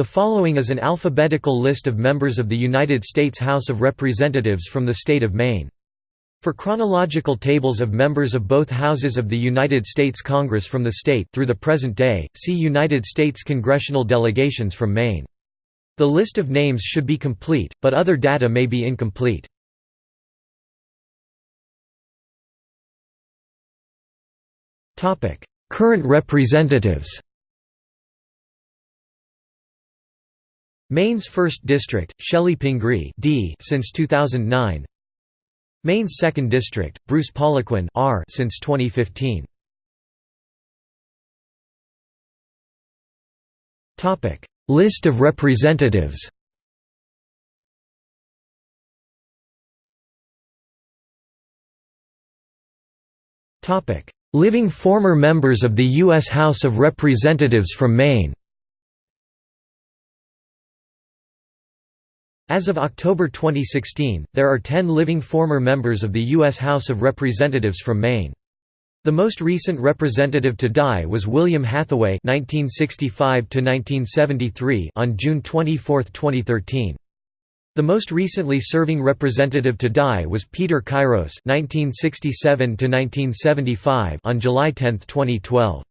The following is an alphabetical list of members of the United States House of Representatives from the state of Maine. For chronological tables of members of both houses of the United States Congress from the state through the present day, see United States congressional delegations from Maine. The list of names should be complete, but other data may be incomplete. Current representatives Maine's 1st District, Chellie Pingree D since 2009 Maine's 2nd District, Bruce Poliquin R since 2015 List of representatives Living former members of the U.S. House of Representatives from Maine As of October 2016, there are 10 living former members of the U.S. House of Representatives from Maine. The most recent representative to die was William Hathaway (1965–1973) on June 24, 2013. The most recently serving representative to die was Peter Kyros (1967–1975) on July 10, 2012.